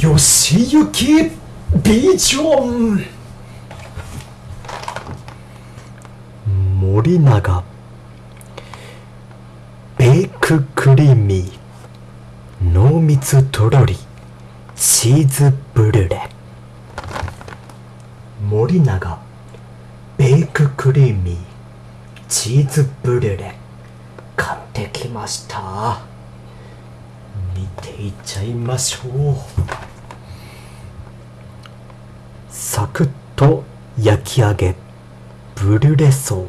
吉行ビジョン森永ベーククリーミー濃密とろりチーズブルレ森永ベーククリーミーチーズブルレ買ってきました見ていっちゃいましょうサクッと焼き上げブルレソー。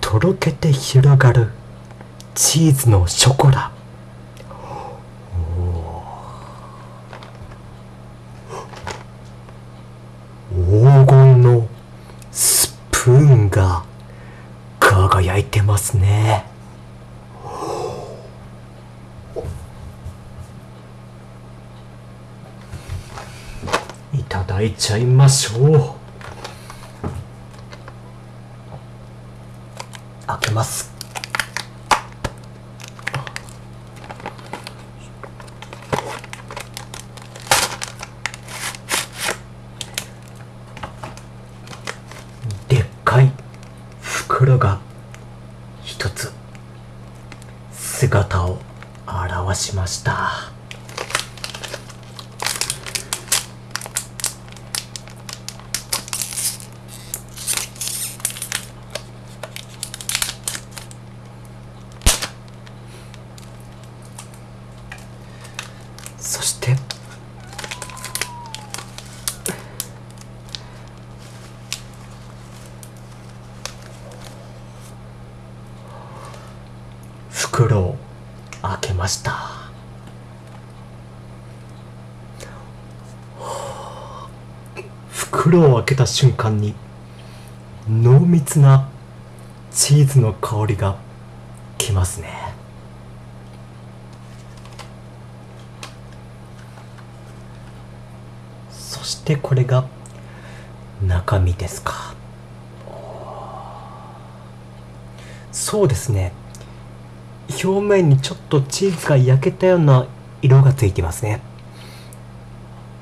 とろけて広がるチーズのショコラ。黄金のスプーンが輝いてますね。いただいちゃいましょう。開けます。でっかい袋が一つ。姿を現しました。そして。袋を開けました。袋を開けた瞬間に濃密なチーズの香りがきますねそしてこれが中身ですか。そうですね。表面にちょっとチーズが焼けたような色がついてますね。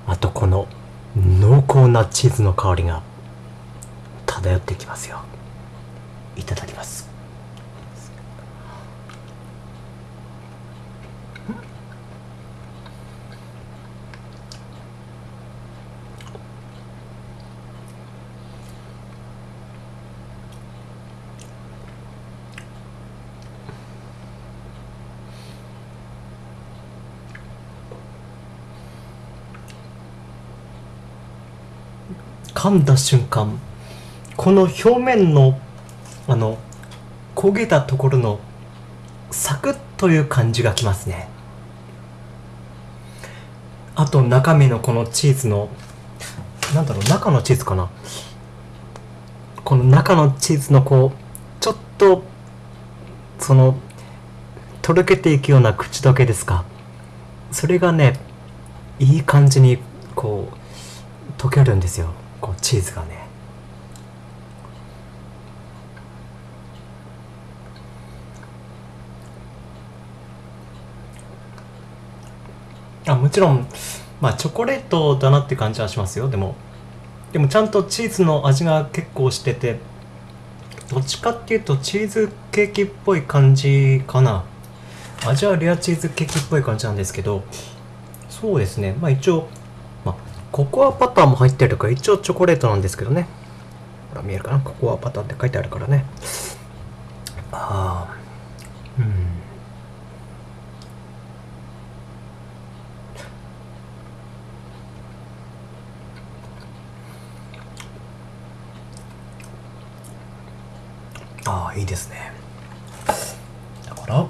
あとこの濃厚なチーズの香りが漂ってきますよ。いただきます。噛んだ瞬間この表面のあの焦げたところのサクッという感じがきますね。あと中身のこのチーズのなんだろう中のチーズかな。この中のチーズのこうちょっとそのとろけていくような口どけですか。それがねいい感じにこう溶けるんですよ。こうチーズがね。あもちろんまあチョコレートだなって感じはしますよ。でもでもちゃんとチーズの味が結構しててどっちかっていうとチーズケーキっぽい感じかな。味はレアチーズケーキっぽい感じなんですけどそうですね。まあ一応ココアパターも入ってるから一応チョコレートなんですけどね。ほら見えるかな？ココアパターって書いてあるからね。ああうん。ああいいですねだから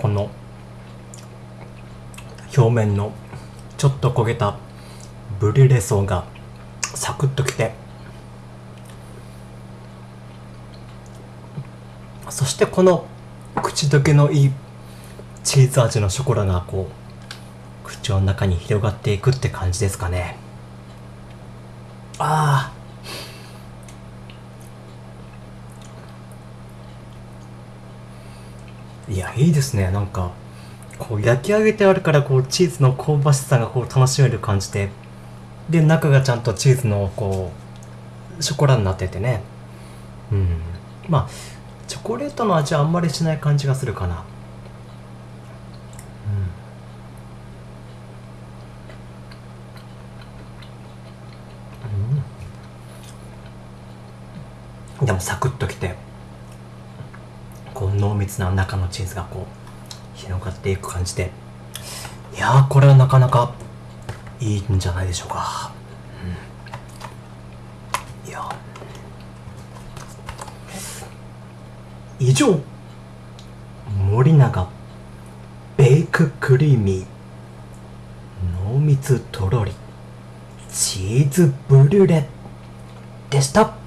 この表面のちょっと焦げたブリュレ層がサクッときてそしてこの口どけのいいチーズ味のショコラがこう口の中に広がっていくって感じですかね。ああいやいいですね。なんかこう焼き上げてあるからこうチーズの香ばしさがこう楽しめる感じで。で中がちゃんとチーズのこうショコラになっててね。うん。まあチョコレートの味はあんまりしない感じがするかな。うん、でもサクッときて。濃密な中のチーズがこう広がっていく感じで。いやーこれはなかなかいいんじゃないでしょうか、うん、いや以上森永ベイククリーミー濃密とろりチーズブリュレでした。